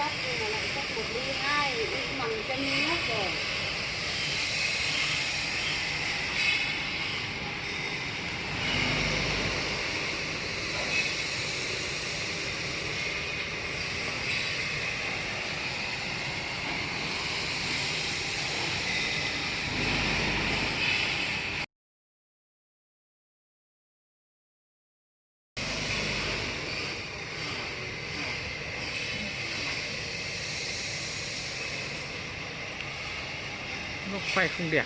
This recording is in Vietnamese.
sắt nhưng mà lại sắt một ly hai bằng chân nước rồi nó quay không đẹp.